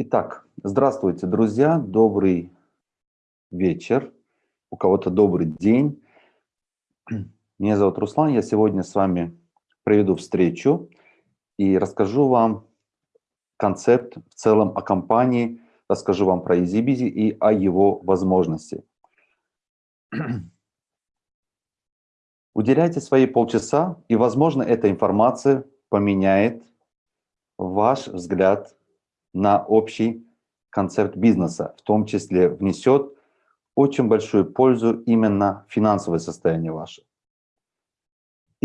Итак, здравствуйте, друзья, добрый вечер, у кого-то добрый день. Меня зовут Руслан, я сегодня с вами проведу встречу и расскажу вам концепт в целом о компании, расскажу вам про EasyBizy и о его возможности. Уделяйте свои полчаса, и, возможно, эта информация поменяет ваш взгляд на общий концепт бизнеса, в том числе внесет очень большую пользу именно финансовое состояние ваше.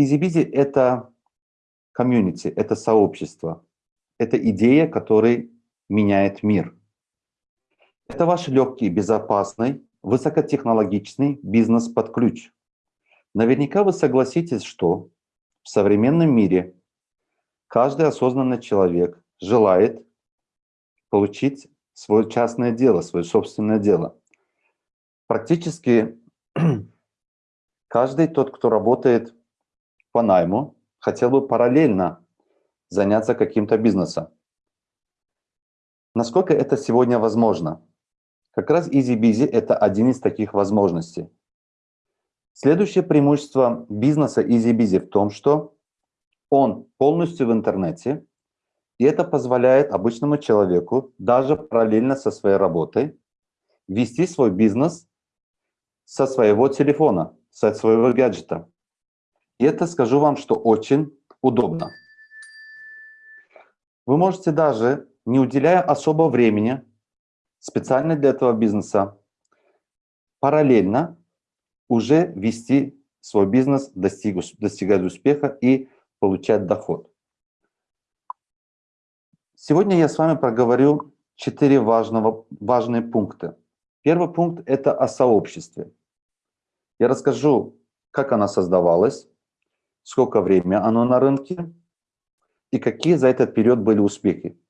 EasyBizy – это комьюнити, это сообщество, это идея, которая меняет мир. Это ваш легкий, безопасный, высокотехнологичный бизнес под ключ. Наверняка вы согласитесь, что в современном мире каждый осознанный человек желает получить свое частное дело, свое собственное дело. Практически каждый тот, кто работает по найму, хотел бы параллельно заняться каким-то бизнесом. Насколько это сегодня возможно? Как раз EasyBizy – это один из таких возможностей. Следующее преимущество бизнеса EasyBizy в том, что он полностью в интернете, и это позволяет обычному человеку, даже параллельно со своей работой, вести свой бизнес со своего телефона, со своего гаджета. И это, скажу вам, что очень удобно. Вы можете даже, не уделяя особо времени, специально для этого бизнеса, параллельно уже вести свой бизнес, достигать успеха и получать доход. Сегодня я с вами проговорю четыре важного, важные пункта. Первый пункт – это о сообществе. Я расскажу, как она создавалась, сколько времени оно на рынке и какие за этот период были успехи.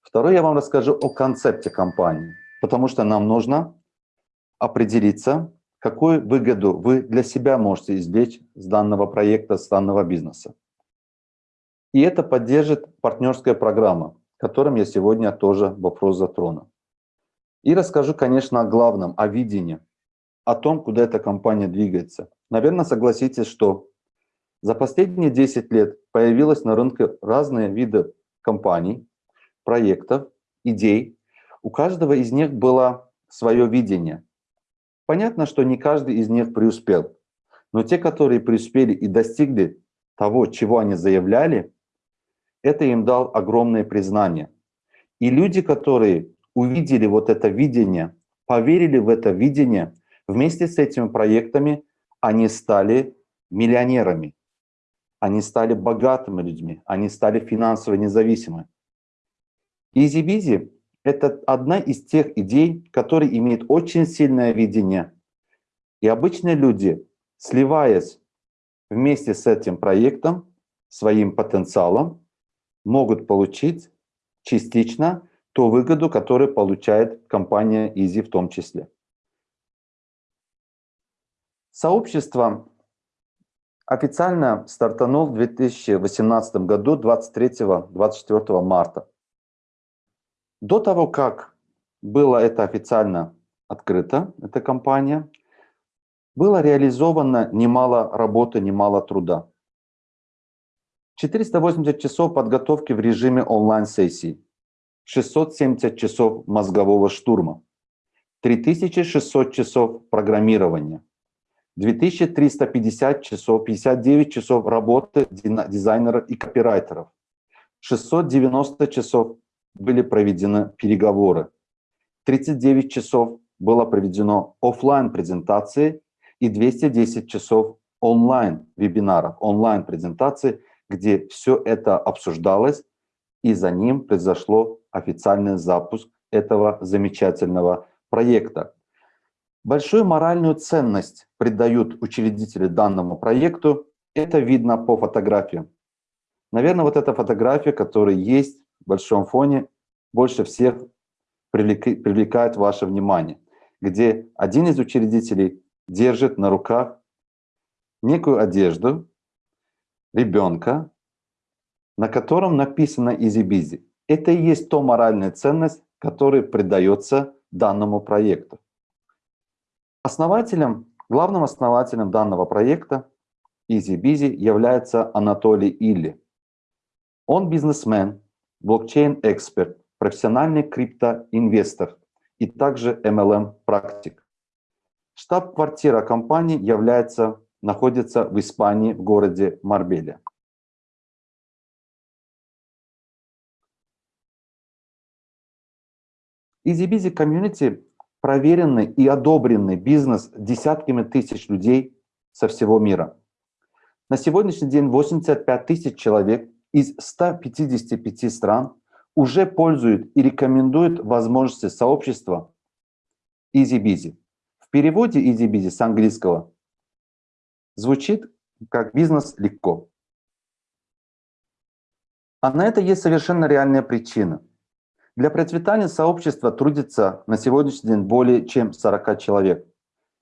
Второй я вам расскажу о концепте компании, потому что нам нужно определиться, какую выгоду вы для себя можете извлечь с данного проекта, с данного бизнеса. И это поддержит партнерская программа, которым я сегодня тоже вопрос затрону. И расскажу, конечно, о главном, о видении, о том, куда эта компания двигается. Наверное, согласитесь, что за последние 10 лет появилось на рынке разные виды компаний, проектов, идей. У каждого из них было свое видение. Понятно, что не каждый из них преуспел, но те, которые преуспели и достигли того, чего они заявляли, это им дал огромное признание. И люди, которые увидели вот это видение, поверили в это видение, вместе с этими проектами они стали миллионерами, они стали богатыми людьми, они стали финансово независимыми. EasyBizy – это одна из тех идей, которые имеют очень сильное видение. И обычные люди, сливаясь вместе с этим проектом, своим потенциалом, могут получить частично ту выгоду, которую получает компания Easy в том числе. Сообщество официально стартанул в 2018 году 23-24 марта. До того, как было это официально открыто, эта компания, было реализовано немало работы, немало труда. 480 часов подготовки в режиме онлайн-сессии, 670 часов мозгового штурма, 3600 часов программирования, 2350 часов, 59 часов работы дизайнеров и копирайтеров, 690 часов были проведены переговоры, 39 часов было проведено офлайн презентации и 210 часов онлайн вебинаров, онлайн презентации где все это обсуждалось, и за ним произошло официальный запуск этого замечательного проекта. Большую моральную ценность придают учредители данному проекту. Это видно по фотографиям. Наверное, вот эта фотография, которая есть в большом фоне, больше всех привлекает ваше внимание, где один из учредителей держит на руках некую одежду, ребенка, на котором написано «EasyBizy». Это и есть то моральная ценность, которая придается данному проекту. Основателем, главным основателем данного проекта EasyBizy является Анатолий Илли. Он бизнесмен, блокчейн-эксперт, профессиональный криптоинвестор и также MLM-практик. Штаб-квартира компании является, находится в Испании, в городе Марбеле. EasyBizy Community – проверенный и одобренный бизнес десятками тысяч людей со всего мира. На сегодняшний день 85 тысяч человек из 155 стран уже пользуют и рекомендуют возможности сообщества EasyBizy. В переводе EasyBizy с английского звучит как «бизнес легко». А на это есть совершенно реальная причина. Для процветания сообщества трудится на сегодняшний день более чем 40 человек.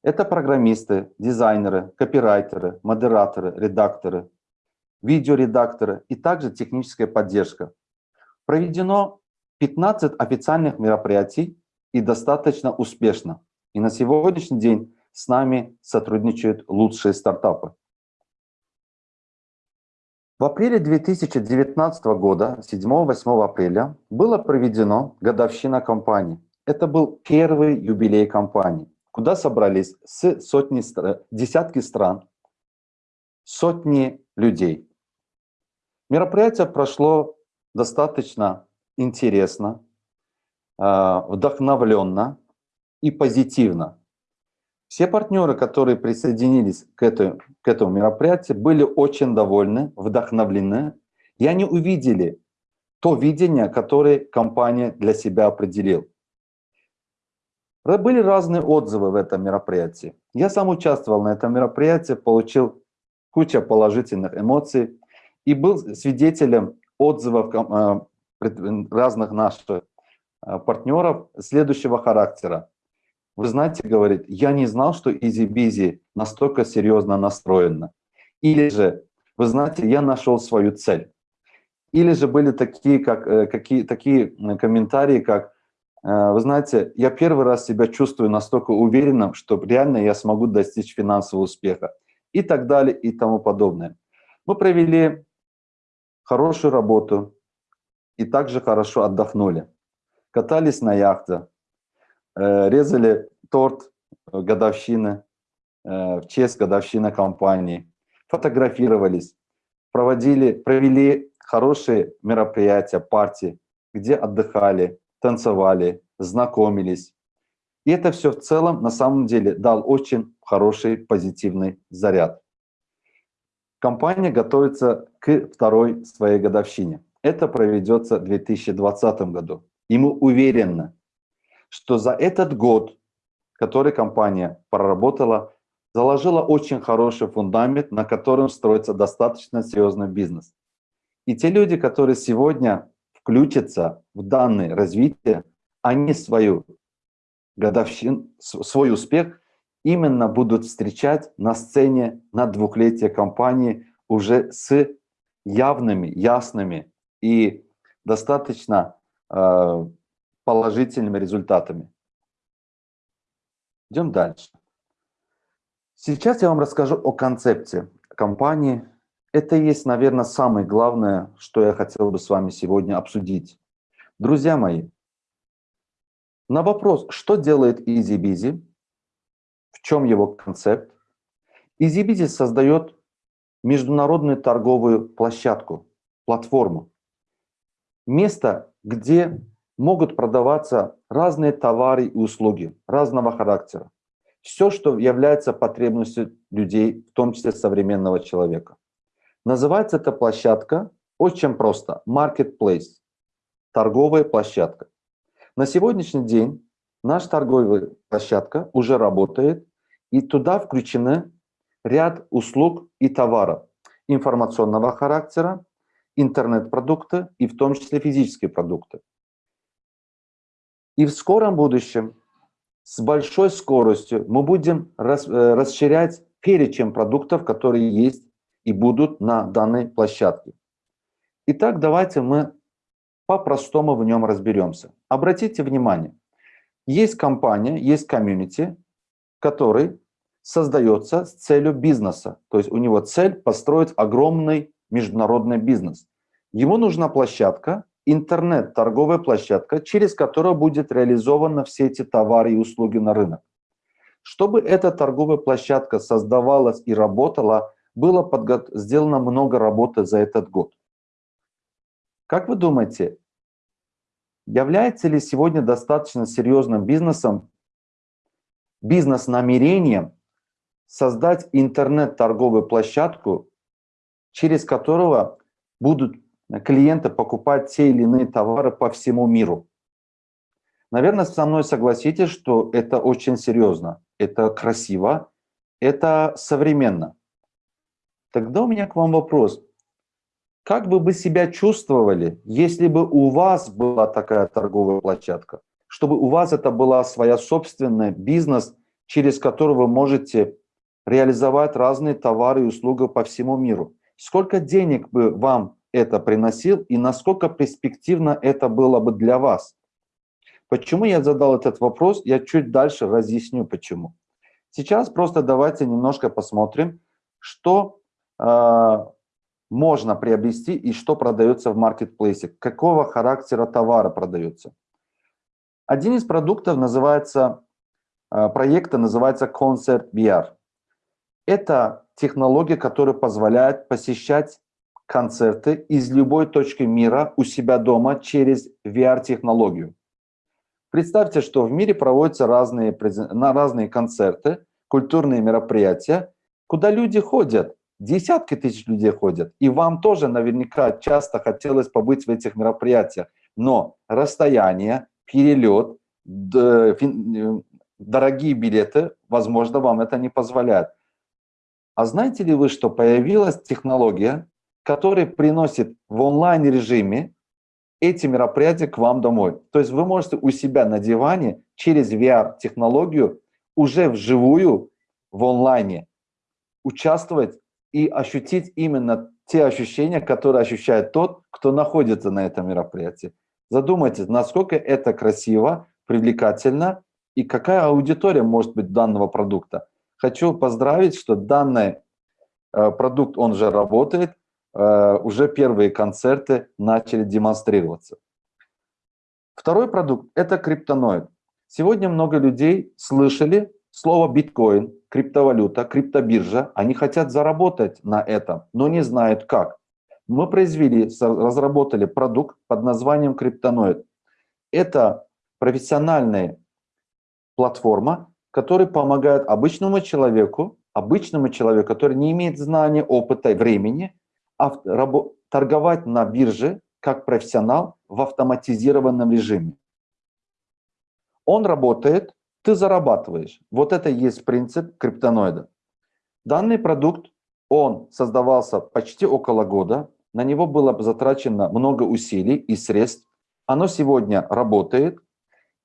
Это программисты, дизайнеры, копирайтеры, модераторы, редакторы, видеоредакторы и также техническая поддержка. Проведено 15 официальных мероприятий и достаточно успешно. И на сегодняшний день с нами сотрудничают лучшие стартапы. В апреле 2019 года, 7-8 апреля, было проведено годовщина компании. Это был первый юбилей компании, куда собрались с сотни, десятки стран, сотни людей. Мероприятие прошло достаточно интересно, а, вдохновленно и позитивно. Все партнеры, которые присоединились к, этой, к этому мероприятию, были очень довольны, вдохновлены, и они увидели то видение, которое компания для себя определила. Были разные отзывы в этом мероприятии. Я сам участвовал на этом мероприятии, получил кучу положительных эмоций и был свидетелем отзывов э, разных наших э, партнеров следующего характера. Вы знаете, говорит, я не знал, что EasyBizy настолько серьезно настроена. Или же, вы знаете, я нашел свою цель. Или же были такие, как, э, какие, такие комментарии, как, э, вы знаете, я первый раз себя чувствую настолько уверенным, что реально я смогу достичь финансового успеха. И так далее, и тому подобное. Мы провели хорошую работу и также хорошо отдохнули. Катались на яхте, Э, резали торт годовщины, э, в честь годовщины компании, фотографировались, проводили, провели хорошие мероприятия, партии, где отдыхали, танцевали, знакомились. И это все в целом на самом деле дал очень хороший позитивный заряд. Компания готовится к второй своей годовщине. Это проведется в 2020 году. И мы уверены, что за этот год, который компания проработала, заложила очень хороший фундамент, на котором строится достаточно серьезный бизнес. И те люди, которые сегодня включатся в данное развитие, они свою годовщину, свой успех именно будут встречать на сцене на двухлетие компании уже с явными, ясными и достаточно э, положительными результатами. Идем дальше. Сейчас я вам расскажу о концепции компании. Это и есть, наверное, самое главное, что я хотел бы с вами сегодня обсудить. Друзья мои, на вопрос, что делает EasyBizy, в чем его концепт, EasyBizy создает международную торговую площадку, платформу. Место, где могут продаваться разные товары и услуги разного характера. Все, что является потребностью людей, в том числе современного человека. Называется эта площадка очень просто – Marketplace, торговая площадка. На сегодняшний день наша торговая площадка уже работает, и туда включены ряд услуг и товаров информационного характера, интернет-продукты и в том числе физические продукты. И в скором будущем с большой скоростью мы будем рас, э, расширять перечень продуктов, которые есть и будут на данной площадке. Итак, давайте мы по-простому в нем разберемся. Обратите внимание, есть компания, есть комьюнити, который создается с целью бизнеса. То есть у него цель построить огромный международный бизнес. Ему нужна площадка, интернет, торговая площадка, через которую будет реализованы все эти товары и услуги на рынок. Чтобы эта торговая площадка создавалась и работала, было подго... сделано много работы за этот год. Как вы думаете, является ли сегодня достаточно серьезным бизнесом, бизнес-намерением создать интернет-торговую площадку, через которого будут клиенты покупать те или иные товары по всему миру? Наверное, со мной согласитесь, что это очень серьезно, это красиво, это современно. Тогда у меня к вам вопрос. Как бы вы себя чувствовали, если бы у вас была такая торговая площадка? Чтобы у вас это была своя собственная бизнес, через который вы можете реализовать разные товары и услуги по всему миру. Сколько денег бы вам это приносил и насколько перспективно это было бы для вас? Почему я задал этот вопрос, я чуть дальше разъясню почему. Сейчас просто давайте немножко посмотрим, что э, можно приобрести и что продается в маркетплейсе, какого характера товара продается. Один из продуктов называется, э, проекта называется Concert VR. Это технология, которая позволяет посещать концерты из любой точки мира у себя дома через VR-технологию. Представьте, что в мире проводятся разные, на разные концерты, культурные мероприятия, куда люди ходят десятки тысяч людей ходят, и вам тоже наверняка часто хотелось побыть в этих мероприятиях, но расстояние, перелет, дорогие билеты, возможно, вам это не позволяет. А знаете ли вы, что появилась технология, которая приносит в онлайн-режиме эти мероприятия к вам домой? То есть вы можете у себя на диване через VR-технологию уже вживую в онлайне участвовать и ощутить именно те ощущения, которые ощущает тот, кто находится на этом мероприятии. Задумайтесь, насколько это красиво, привлекательно и какая аудитория может быть данного продукта. Хочу поздравить, что данный э, продукт, он же работает, уже первые концерты начали демонстрироваться. Второй продукт – это криптоноид. Сегодня много людей слышали слово биткоин, криптовалюта, криптобиржа, они хотят заработать на этом, но не знают как. Мы произвели, разработали продукт под названием Криптоноид. Это профессиональная платформа, которая помогает обычному человеку, обычному человеку, который не имеет знания, опыта времени, торговать на бирже как профессионал в автоматизированном режиме. Он работает ты зарабатываешь. Вот это и есть принцип криптоноида. Данный продукт, он создавался почти около года, на него было затрачено много усилий и средств. Оно сегодня работает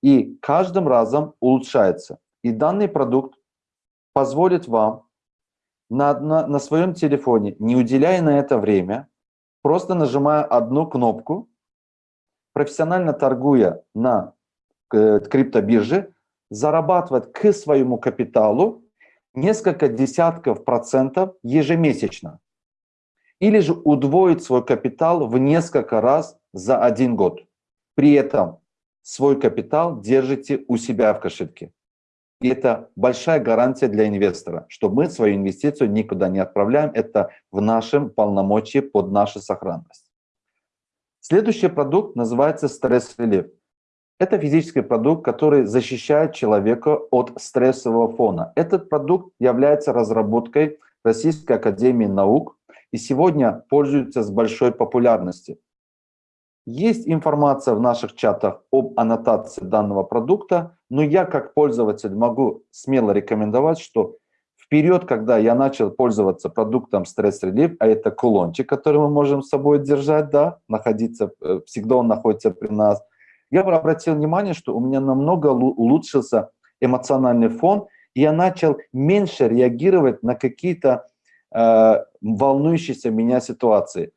и каждым разом улучшается. И данный продукт позволит вам на, на, на своем телефоне, не уделяя на это время, просто нажимая одну кнопку, профессионально торгуя на э, криптобирже, зарабатывать к своему капиталу несколько десятков процентов ежемесячно. Или же удвоить свой капитал в несколько раз за один год. При этом свой капитал держите у себя в кошельке. И это большая гарантия для инвестора, что мы свою инвестицию никуда не отправляем. Это в нашем полномочии под нашу сохранность. Следующий продукт называется стресс-релив. Это физический продукт, который защищает человека от стрессового фона. Этот продукт является разработкой Российской Академии Наук и сегодня пользуется с большой популярностью. Есть информация в наших чатах об аннотации данного продукта, но я как пользователь могу смело рекомендовать, что вперед, когда я начал пользоваться продуктом Stress Relief, а это кулончик, который мы можем с собой держать, да, находиться, э, всегда он находится при нас, я обратил внимание, что у меня намного улучшился эмоциональный фон, и я начал меньше реагировать на какие-то э, волнующиеся меня ситуации.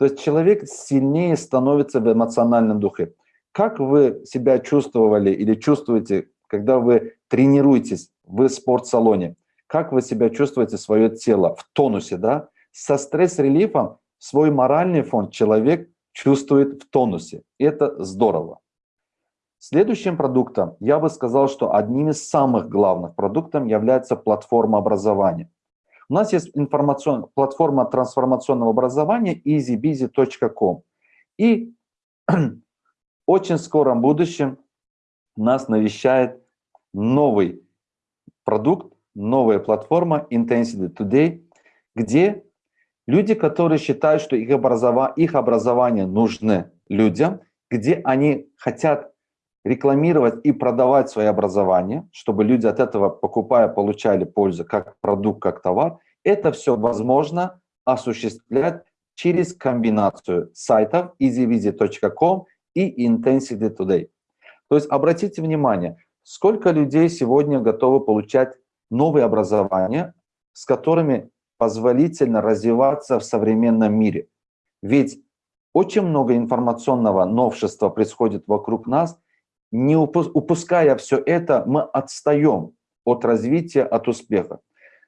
То есть человек сильнее становится в эмоциональном духе. Как вы себя чувствовали или чувствуете, когда вы тренируетесь в спортсалоне? Как вы себя чувствуете, свое тело в тонусе, да? Со стресс-релифом свой моральный фон человек чувствует в тонусе. Это здорово. Следующим продуктом, я бы сказал, что одним из самых главных продуктов является платформа образования. У нас есть информацион... платформа трансформационного образования easybizy.com. И очень скором будущем нас навещает новый продукт, новая платформа Intensity Today, где люди, которые считают, что их, образова... их образование нужны людям, где они хотят рекламировать и продавать свое образование, чтобы люди от этого, покупая, получали пользу как продукт, как товар, это все возможно осуществлять через комбинацию сайтов easyvisit.com и Intensity Today. То есть обратите внимание, сколько людей сегодня готовы получать новые образования, с которыми позволительно развиваться в современном мире. Ведь очень много информационного новшества происходит вокруг нас – не упуская все это, мы отстаем от развития, от успеха.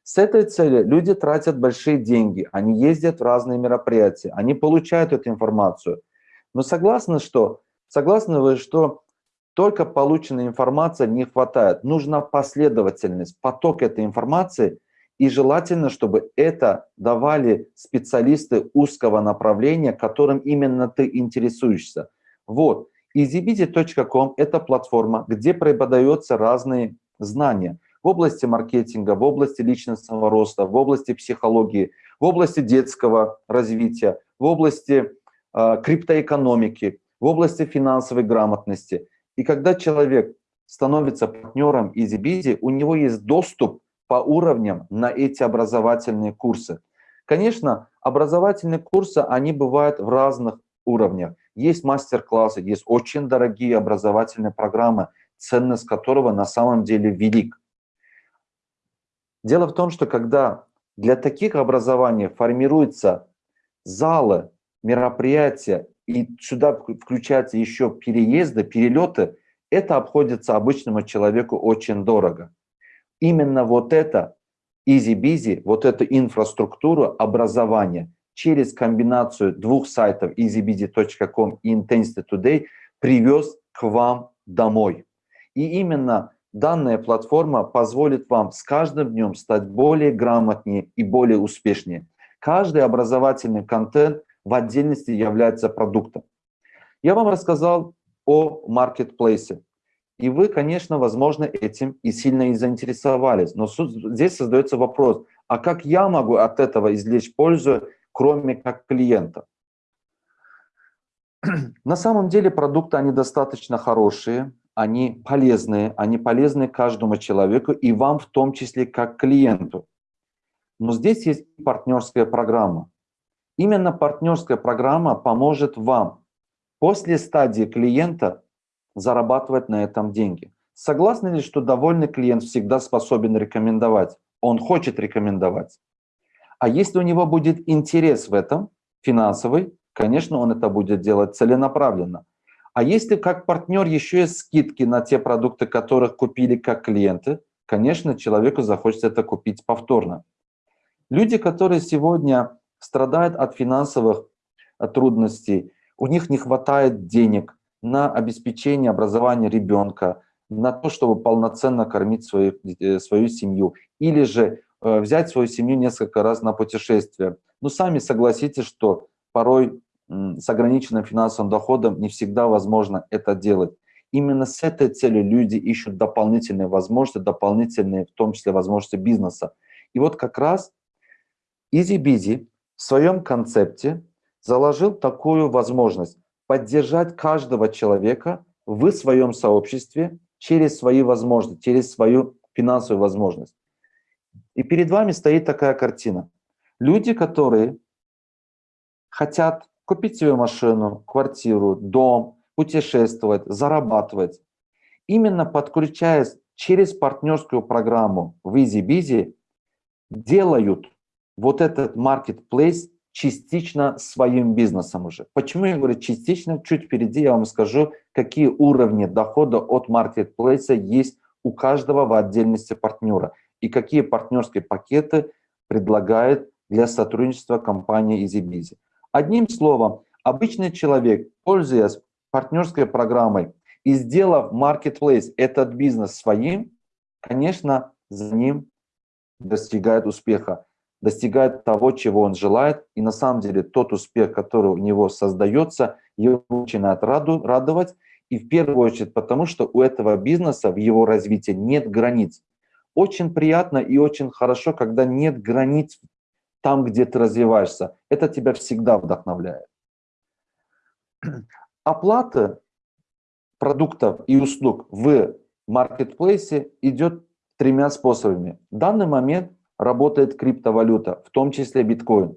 С этой целью люди тратят большие деньги, они ездят в разные мероприятия, они получают эту информацию. Но согласны, что, согласны вы, что только полученной информации не хватает. Нужна последовательность, поток этой информации, и желательно, чтобы это давали специалисты узкого направления, которым именно ты интересуешься. Вот. EasyBizy.com – это платформа, где преподаются разные знания в области маркетинга, в области личностного роста, в области психологии, в области детского развития, в области э, криптоэкономики, в области финансовой грамотности. И когда человек становится партнером EasyBizy, у него есть доступ по уровням на эти образовательные курсы. Конечно, образовательные курсы, они бывают в разных уровнях. Есть мастер-классы, есть очень дорогие образовательные программы, ценность которого на самом деле велик. Дело в том, что когда для таких образований формируются залы, мероприятия, и сюда включаются еще переезды, перелеты, это обходится обычному человеку очень дорого. Именно вот это easy-busy, вот эту инфраструктуру образования через комбинацию двух сайтов easybd.com и Intensity Today привез к вам домой. И именно данная платформа позволит вам с каждым днем стать более грамотнее и более успешнее. Каждый образовательный контент в отдельности является продуктом. Я вам рассказал о маркетплейсе. И вы, конечно, возможно, этим и сильно и заинтересовались. Но здесь создается вопрос, а как я могу от этого извлечь пользу кроме как клиента. На самом деле продукты, они достаточно хорошие, они полезные, они полезны каждому человеку и вам в том числе как клиенту. Но здесь есть партнерская программа. Именно партнерская программа поможет вам после стадии клиента зарабатывать на этом деньги. Согласны ли, что довольный клиент всегда способен рекомендовать? Он хочет рекомендовать. А если у него будет интерес в этом, финансовый, конечно, он это будет делать целенаправленно. А если как партнер еще есть скидки на те продукты, которых купили как клиенты, конечно, человеку захочется это купить повторно. Люди, которые сегодня страдают от финансовых э, трудностей, у них не хватает денег на обеспечение образования ребенка, на то, чтобы полноценно кормить свою, э, свою семью, или же взять свою семью несколько раз на путешествие. Ну, сами согласитесь, что порой с ограниченным финансовым доходом не всегда возможно это делать. Именно с этой целью люди ищут дополнительные возможности, дополнительные, в том числе, возможности бизнеса. И вот как раз EasyBizy в своем концепте заложил такую возможность поддержать каждого человека в своем сообществе через свои возможности, через свою финансовую возможность. И перед вами стоит такая картина. Люди, которые хотят купить себе машину, квартиру, дом, путешествовать, зарабатывать, именно подключаясь через партнерскую программу в EasyBizy, делают вот этот marketplace частично своим бизнесом уже. Почему я говорю частично? Чуть впереди я вам скажу, какие уровни дохода от маркетплейса есть у каждого в отдельности партнера и какие партнерские пакеты предлагает для сотрудничества компания EasyBizy. Одним словом, обычный человек, пользуясь партнерской программой и сделав marketplace, этот бизнес своим, конечно, за ним достигает успеха достигает того, чего он желает, и на самом деле тот успех, который у него создается, его начинает раду, радовать, и в первую очередь потому, что у этого бизнеса в его развитии нет границ. Очень приятно и очень хорошо, когда нет границ там, где ты развиваешься. Это тебя всегда вдохновляет. Оплата продуктов и услуг в маркетплейсе идет тремя способами. В данный момент работает криптовалюта, в том числе биткоин.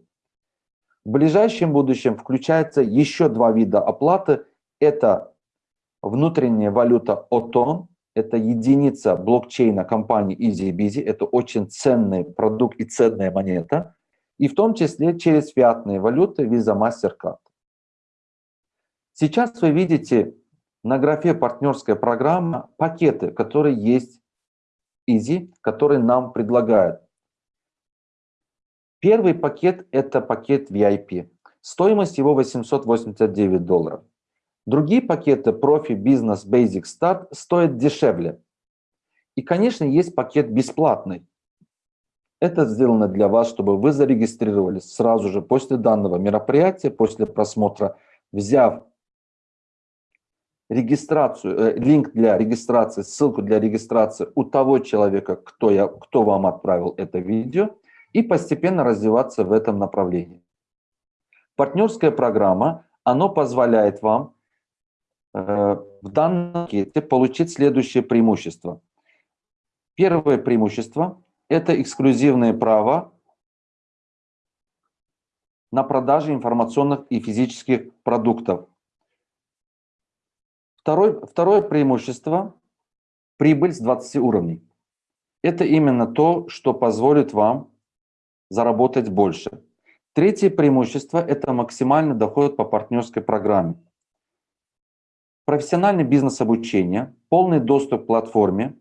В ближайшем будущем включается еще два вида оплаты. Это внутренняя валюта OTON, это единица блокчейна компании EasyBizy, это очень ценный продукт и ценная монета, и в том числе через фиатные валюты Visa MasterCard. Сейчас вы видите на графе «Партнерская программа» пакеты, которые есть Easy, которые нам предлагают. Первый пакет – это пакет VIP. Стоимость его 889 долларов. Другие пакеты Profi, Business, Basic, Start стоят дешевле. И, конечно, есть пакет бесплатный. Это сделано для вас, чтобы вы зарегистрировались сразу же после данного мероприятия, после просмотра, взяв регистрацию, э, линк для регистрации, ссылку для регистрации у того человека, кто, я, кто вам отправил это видео, и постепенно развиваться в этом направлении. Партнерская программа, она позволяет вам в данном пакете получить следующее преимущество. Первое преимущество – это эксклюзивное право на продажу информационных и физических продуктов. Второе, второе преимущество – прибыль с 20 уровней. Это именно то, что позволит вам заработать больше. Третье преимущество – это максимальный доход по партнерской программе. Профессиональный бизнес-обучение, полный доступ к платформе,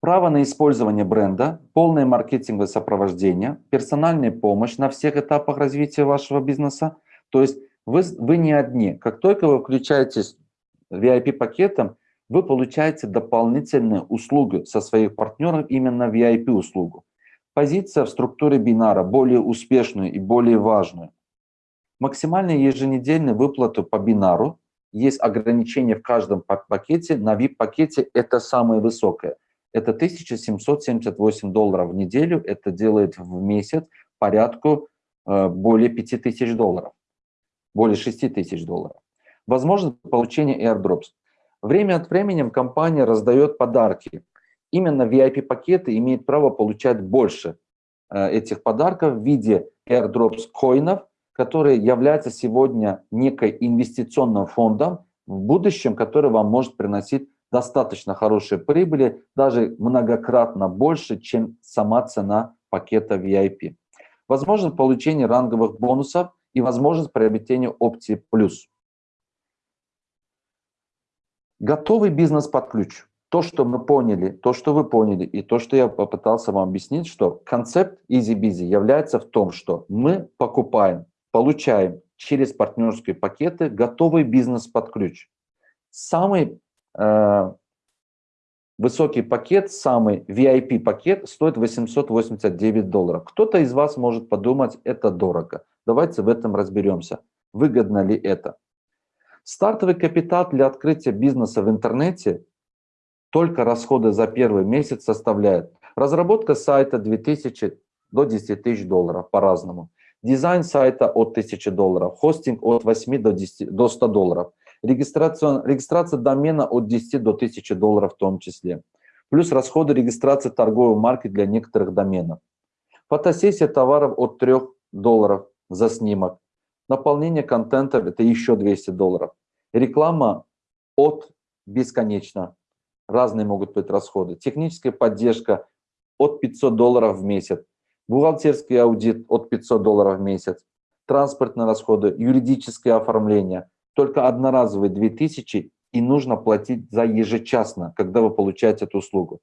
право на использование бренда, полное маркетинговое сопровождение, персональная помощь на всех этапах развития вашего бизнеса. То есть вы, вы не одни. Как только вы включаетесь VIP-пакетом, вы получаете дополнительные услуги со своих партнеров, именно VIP-услугу позиция в структуре бинара более успешную и более важную. Максимальные еженедельные выплаты по бинару, есть ограничение в каждом пакете, на VIP-пакете это самое высокое. Это 1778 долларов в неделю, это делает в месяц порядку э, более 5000 долларов, более 6000 долларов. Возможно получение airdrops. Время от времени компания раздает подарки именно VIP-пакеты имеют право получать больше э, этих подарков в виде airdrops коинов, которые являются сегодня некой инвестиционным фондом в будущем, который вам может приносить достаточно хорошие прибыли, даже многократно больше, чем сама цена пакета VIP. Возможно получение ранговых бонусов и возможность приобретения опции плюс. Готовый бизнес под ключ то, что мы поняли, то, что вы поняли, и то, что я попытался вам объяснить, что концепт EasyBizy является в том, что мы покупаем, получаем через партнерские пакеты готовый бизнес под ключ. Самый э, высокий пакет, самый VIP пакет стоит 889 долларов. Кто-то из вас может подумать, это дорого. Давайте в этом разберемся. Выгодно ли это? Стартовый капитал для открытия бизнеса в интернете только расходы за первый месяц составляют разработка сайта 2000 до 10 тысяч долларов по-разному, дизайн сайта от 1000 долларов, хостинг от 8 до, 10, до 100 долларов, регистрация, регистрация домена от 10 до 1000 долларов в том числе, плюс расходы регистрации торговой марки для некоторых доменов. Фотосессия товаров от 3 долларов за снимок, наполнение контента – это еще 200 долларов, реклама от бесконечно разные могут быть расходы. Техническая поддержка от 500 долларов в месяц. Бухгалтерский аудит от 500 долларов в месяц, транспортные расходы, юридическое оформление. Только одноразовые 2000 и нужно платить за ежечасно, когда вы получаете эту услугу.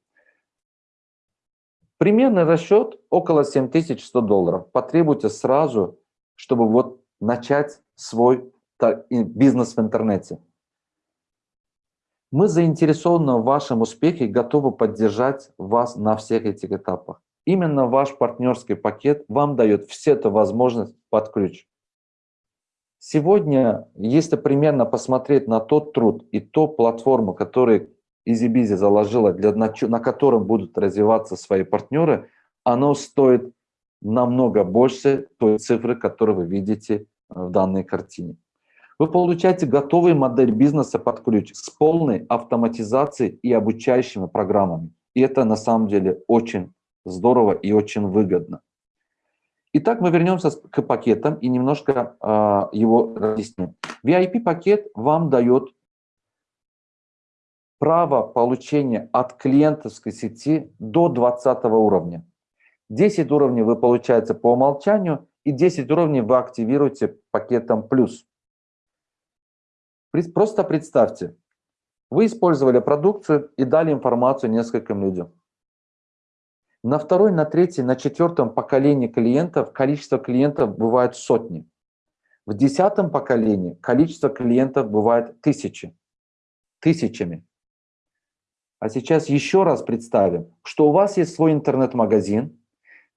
Примерный расчет около 7100 долларов. Потребуйте сразу, чтобы вот начать свой бизнес в интернете. Мы заинтересованы в вашем успехе и готовы поддержать вас на всех этих этапах. Именно ваш партнерский пакет вам дает все эту возможность под ключ. Сегодня, если примерно посмотреть на тот труд и ту платформу, которую EasyBizy заложила, для, на, на котором будут развиваться свои партнеры, оно стоит намного больше той цифры, которую вы видите э, в данной картине. Вы получаете готовую модель бизнеса под ключ с полной автоматизацией и обучающими программами. И это на самом деле очень здорово и очень выгодно. Итак, мы вернемся к пакетам и немножко э, его разъясним. VIP-пакет вам дает право получения от клиентовской сети до 20 уровня. 10 уровней вы получаете по умолчанию, и 10 уровней вы активируете пакетом плюс. Просто представьте, вы использовали продукцию и дали информацию нескольким людям. На второй, на третий, на четвертом поколении клиентов количество клиентов бывает сотни. В десятом поколении количество клиентов бывает тысячи. Тысячами. А сейчас еще раз представим, что у вас есть свой интернет-магазин,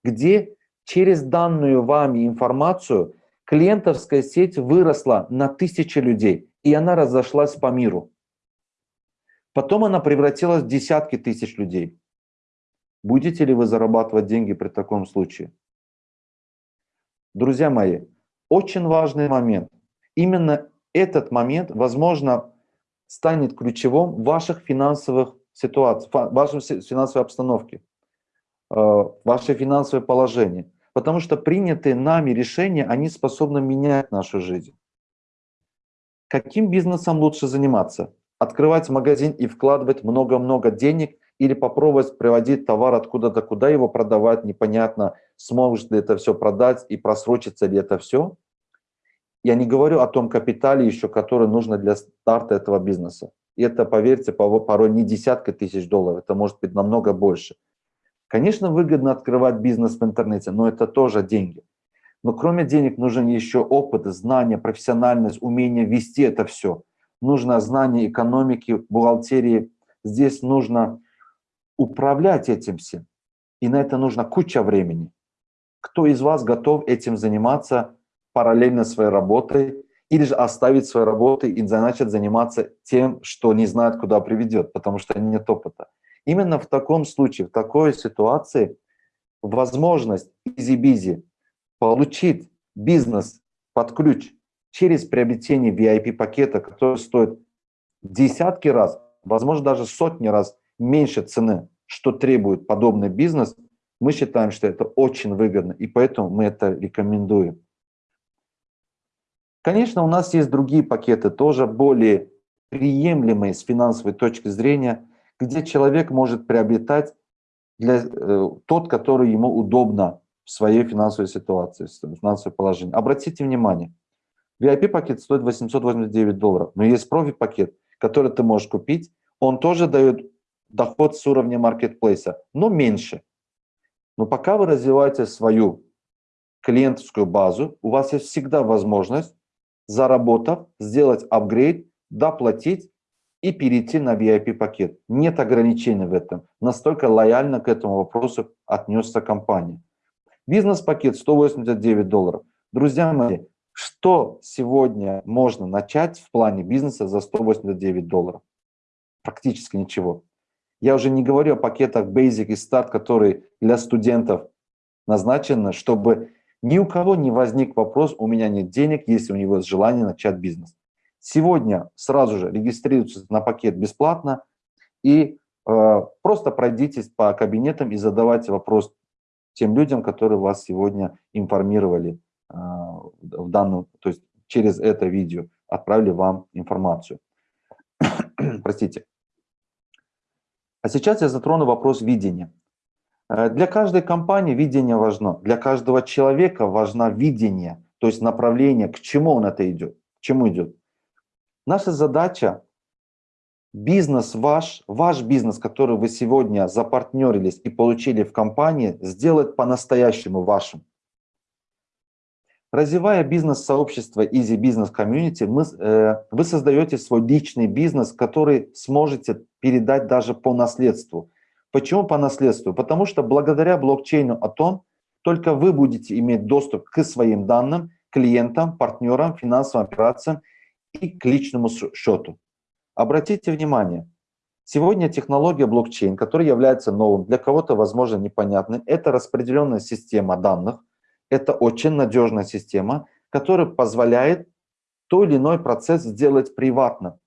где через данную вами информацию клиентовская сеть выросла на тысячи людей, и она разошлась по миру. Потом она превратилась в десятки тысяч людей. Будете ли вы зарабатывать деньги при таком случае? Друзья мои, очень важный момент. Именно этот момент, возможно, станет ключевым в ваших финансовых ситуациях, в вашей финансовой обстановке, э, ваше финансовое положение. Потому что принятые нами решения, они способны менять нашу жизнь. Каким бизнесом лучше заниматься? Открывать магазин и вкладывать много-много денег – или попробовать приводить товар откуда-то, куда его продавать, непонятно, сможешь ли это все продать и просрочится ли это все. Я не говорю о том капитале еще, который нужно для старта этого бизнеса. И это, поверьте, порой не десятка тысяч долларов, это может быть намного больше. Конечно, выгодно открывать бизнес в интернете, но это тоже деньги. Но кроме денег нужен еще опыт, знания, профессиональность, умение вести это все. Нужно знание экономики, бухгалтерии. Здесь нужно управлять этим всем. И на это нужно куча времени. Кто из вас готов этим заниматься параллельно своей работой или же оставить свою работу и начать заниматься тем, что не знает, куда приведет, потому что нет опыта. Именно в таком случае, в такой ситуации возможность EasyBizy получить бизнес под ключ через приобретение VIP-пакета, который стоит десятки раз, возможно, даже сотни раз меньше цены, что требует подобный бизнес, мы считаем, что это очень выгодно, и поэтому мы это рекомендуем. Конечно, у нас есть другие пакеты, тоже более приемлемые с финансовой точки зрения, где человек может приобретать для, э, тот, который ему удобно в своей финансовой ситуации, в финансовом положении. Обратите внимание, VIP-пакет стоит 889 долларов, но есть профи-пакет, который ты можешь купить, он тоже дает доход с уровня маркетплейса, но меньше. Но пока вы развиваете свою клиентскую базу, у вас есть всегда возможность, заработав, сделать апгрейд, доплатить и перейти на VIP-пакет. Нет ограничений в этом. Настолько лояльно к этому вопросу отнесся компания. Бизнес-пакет 189 долларов. Друзья мои, что сегодня можно начать в плане бизнеса за 189 долларов? Практически ничего. Я уже не говорю о пакетах Basic и Start, которые для студентов назначены, чтобы ни у кого не возник вопрос, у меня нет денег, если у него есть желание начать бизнес. Сегодня сразу же регистрируйтесь на пакет бесплатно и э, просто пройдитесь по кабинетам и задавайте вопрос тем людям, которые вас сегодня информировали э, в данном, то есть через это видео отправили вам информацию. Простите. А сейчас я затрону вопрос видения. Э, для каждой компании видение важно, для каждого человека важно видение, то есть направление, к чему он это идет, к чему идет. Наша задача бизнес ваш, ваш бизнес, который вы сегодня запартнерились и получили в компании, сделать по-настоящему вашим. Развивая бизнес-сообщество Easy Business Community, э, вы создаете свой личный бизнес, который сможете передать даже по наследству. Почему по наследству? Потому что благодаря блокчейну Атон только вы будете иметь доступ к своим данным, клиентам, партнерам, финансовым операциям и к личному счету. Обратите внимание, сегодня технология блокчейн, которая является новым, для кого-то, возможно, непонятной, это распределенная система данных, это очень надежная система, которая позволяет той или иной процесс сделать приватно.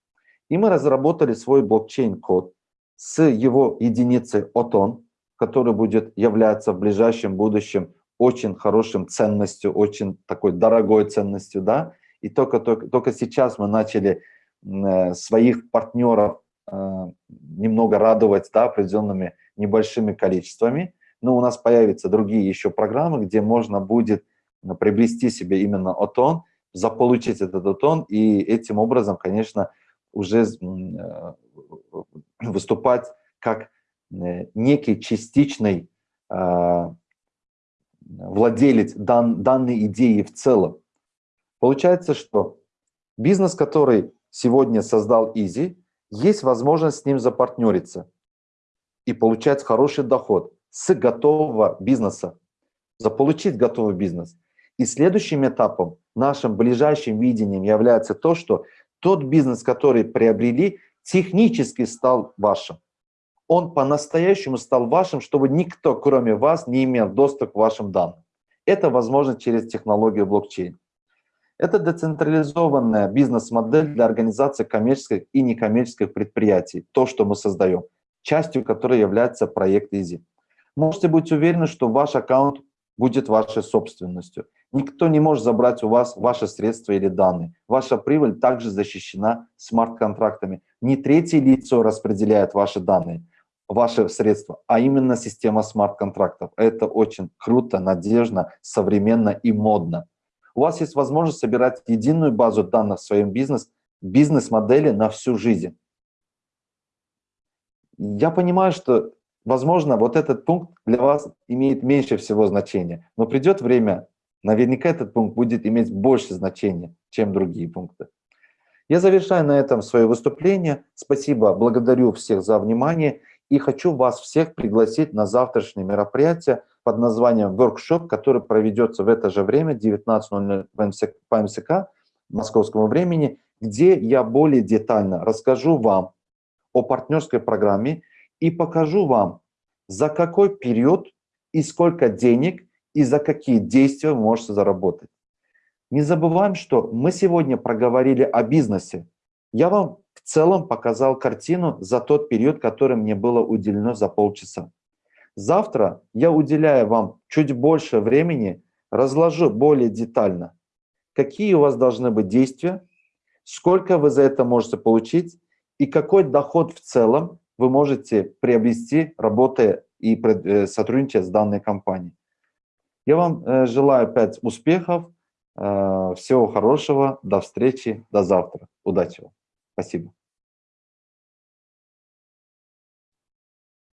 И мы разработали свой блокчейн-код с его единицей OTON, который будет являться в ближайшем будущем очень хорошим ценностью, очень такой дорогой ценностью, да, и только, только, только сейчас мы начали Э, своих партнеров э, немного радовать да, определенными небольшими количествами. Но у нас появятся другие еще программы, где можно будет э, приобрести себе именно отон, заполучить этот отон и этим образом, конечно, уже выступать как некий частичный владелец дан, данной идеи в целом. Получается, что бизнес, который сегодня создал Изи, есть возможность с ним запартнериться и получать хороший доход с готового бизнеса, заполучить готовый бизнес. И следующим этапом, нашим ближайшим видением является то, что тот бизнес, который приобрели, технически стал вашим. Он по-настоящему стал вашим, чтобы никто, кроме вас, не имел доступ к вашим данным. Это возможно через технологию блокчейн. Это децентрализованная бизнес-модель для организации коммерческих и некоммерческих предприятий, то, что мы создаем, частью которой является проект Easy. Можете быть уверены, что ваш аккаунт будет вашей собственностью. Никто не может забрать у вас ваши средства или данные. Ваша прибыль также защищена смарт-контрактами. Не третье лицо распределяет ваши данные, ваши средства, а именно система смарт-контрактов. Это очень круто, надежно, современно и модно. У вас есть возможность собирать единую базу данных в своем бизнес, бизнес-модели на всю жизнь. Я понимаю, что, возможно, вот этот пункт для вас имеет меньше всего значения, но придет время, наверняка этот пункт будет иметь больше значения, чем другие пункты. Я завершаю на этом свое выступление. Спасибо, благодарю всех за внимание и хочу вас всех пригласить на завтрашнее мероприятие под названием «Workshop», который проведется в это же время, 19.00 по МСК, московскому времени, где я более детально расскажу вам о партнерской программе и покажу вам, за какой период и сколько денег и за какие действия вы можете заработать. Не забываем, что мы сегодня проговорили о бизнесе. Я вам в целом показал картину за тот период, который мне было уделено за полчаса. Завтра я уделяю вам чуть больше времени, разложу более детально, какие у вас должны быть действия, сколько вы за это можете получить и какой доход в целом вы можете приобрести, работая и э, сотрудничая с данной компанией. Я вам э, желаю опять успехов, э, всего хорошего, до встречи, до завтра. Удачи вам. Спасибо.